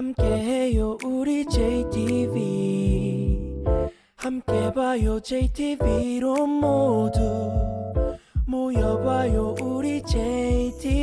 함께해요 우리 JTV 함께 봐요 JTV로 모두 모여봐요 우리 JTV